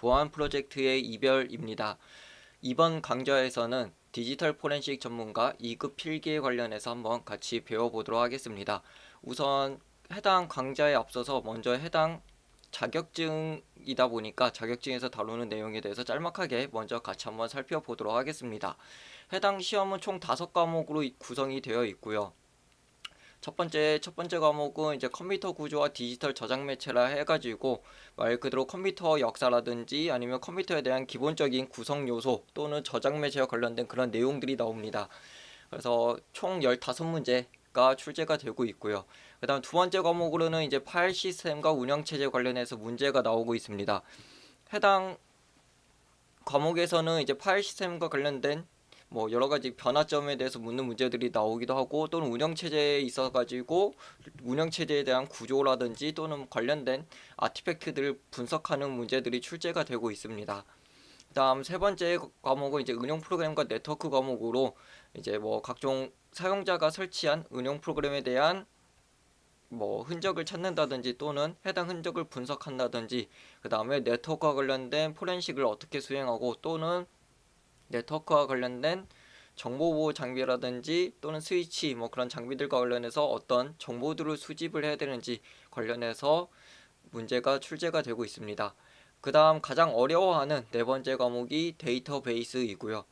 보안 프로젝트의 이별입니다. 이번 강좌에서는 디지털 포렌식 전문가 2급 필기에 관련해서 한번 같이 배워보도록 하겠습니다. 우선 해당 강좌에 앞서서 먼저 해당 자격증이다 보니까 자격증에서 다루는 내용에 대해서 짤막하게 먼저 같이 한번 살펴보도록 하겠습니다. 해당 시험은 총 5과목으로 구성이 되어 있고요. 첫 번째 첫 번째 과목은 이제 컴퓨터 구조와 디지털 저장 매체라 해가지고 말 그대로 컴퓨터 역사라든지 아니면 컴퓨터에 대한 기본적인 구성 요소 또는 저장 매체와 관련된 그런 내용들이 나옵니다. 그래서 총 15문제 가 출제가 되고 있고요. 그 다음 두 번째 과목으로는 이제 파일 시스템과 운영체제 관련해서 문제가 나오고 있습니다. 해당 과목에서는 이제 파일 시스템과 관련된 뭐 여러 가지 변화점에 대해서 묻는 문제들이 나오기도 하고 또는 운영 체제에 있어 가지고 운영 체제에 대한 구조라든지 또는 관련된 아티팩트들을 분석하는 문제들이 출제가 되고 있습니다. 그다음 세 번째 과목은 이제 응용 프로그램과 네트워크 과목으로 이제 뭐 각종 사용자가 설치한 응용 프로그램에 대한 뭐 흔적을 찾는다든지 또는 해당 흔적을 분석한다든지 그 다음에 네트워크와 관련된 포렌식을 어떻게 수행하고 또는 네트워크와 관련된 정보보호 장비라든지 또는 스위치 뭐 그런 장비들과 관련해서 어떤 정보들을 수집을 해야 되는지 관련해서 문제가 출제가 되고 있습니다. 그 다음 가장 어려워하는 네 번째 과목이 데이터베이스이고요.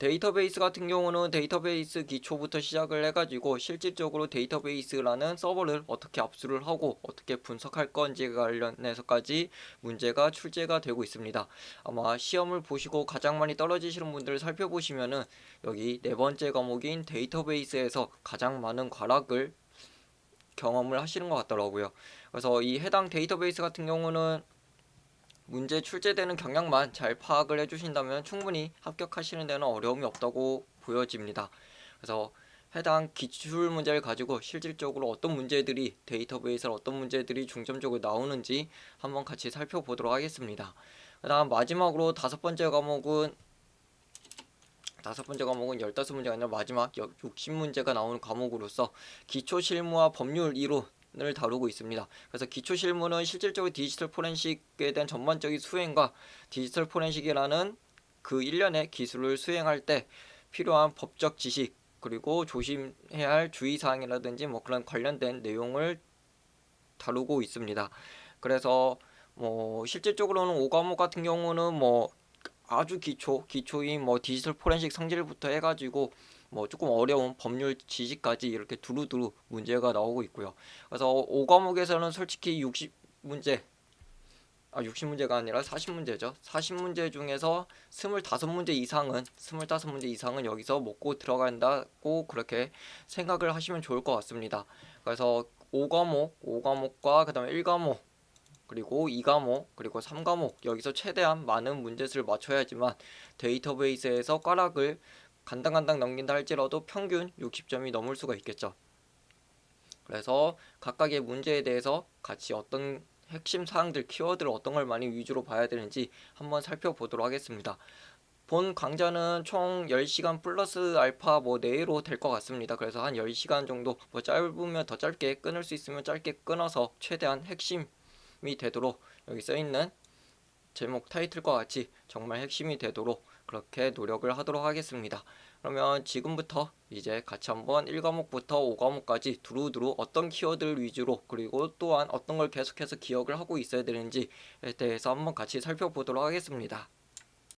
데이터베이스 같은 경우는 데이터베이스 기초부터 시작을 해가지고 실질적으로 데이터베이스라는 서버를 어떻게 압수를 하고 어떻게 분석할 건지 관련해서까지 문제가 출제가 되고 있습니다. 아마 시험을 보시고 가장 많이 떨어지시는 분들을 살펴보시면은 여기 네 번째 과목인 데이터베이스에서 가장 많은 과락을 경험을 하시는 것 같더라고요. 그래서 이 해당 데이터베이스 같은 경우는 문제 출제되는 경향만 잘 파악을 해주신다면 충분히 합격하시는 데는 어려움이 없다고 보여집니다. 그래서 해당 기출 문제를 가지고 실질적으로 어떤 문제들이 데이터베이스에 어떤 문제들이 중점적으로 나오는지 한번 같이 살펴보도록 하겠습니다. 그 다음 마지막으로 다섯 번째 과목은 다섯 번째 과목은 15문제가 아니라 마지막 60문제가 나오는 과목으로서 기초 실무와 법률 이론 을 다루고 있습니다. 그래서 기초 실무는 실질적으로 디지털 포렌식에 대한 전반적인 수행과 디지털 포렌식이라는 그 일련의 기술을 수행할 때 필요한 법적 지식 그리고 조심해야 할 주의사항이라든지 뭐 그런 관련된 내용을 다루고 있습니다. 그래서 뭐 실질적으로는 5과목 같은 경우는 뭐 아주 기초, 기초인 뭐 디지털 포렌식 성질부터 해가지고 뭐 조금 어려운 법률 지식까지 이렇게 두루두루 문제가 나오고 있고요. 그래서 5과목에서는 솔직히 60문제 아 60문제가 아니라 40문제죠. 40문제 중에서 25문제 이상은 25문제 이상은 여기서 먹고 들어간다고 그렇게 생각을 하시면 좋을 것 같습니다. 그래서 5과목, 5과목과 그 다음에 1과목 그리고 2과목 그리고 3과목 여기서 최대한 많은 문제수를 맞춰야지만 데이터베이스에서 꽈락을 간당간당 넘긴다 할지라도 평균 60점이 넘을 수가 있겠죠. 그래서 각각의 문제에 대해서 같이 어떤 핵심 사항들, 키워드를 어떤 걸 많이 위주로 봐야 되는지 한번 살펴보도록 하겠습니다. 본 강좌는 총 10시간 플러스 알파 뭐 내로 될 것 같습니다. 그래서 한 10시간 정도 뭐 짧으면 더 짧게 끊을 수 있으면 짧게 끊어서 최대한 핵심이 되도록 여기 써있는 제목 타이틀과 같이 정말 핵심이 되도록 그렇게 노력을 하도록 하겠습니다. 그러면 지금부터 이제 같이 한번 1과목부터 5과목까지 두루두루 어떤 키워드를 위주로 그리고 또한 어떤 걸 계속해서 기억을 하고 있어야 되는지에 대해서 한번 같이 살펴보도록 하겠습니다.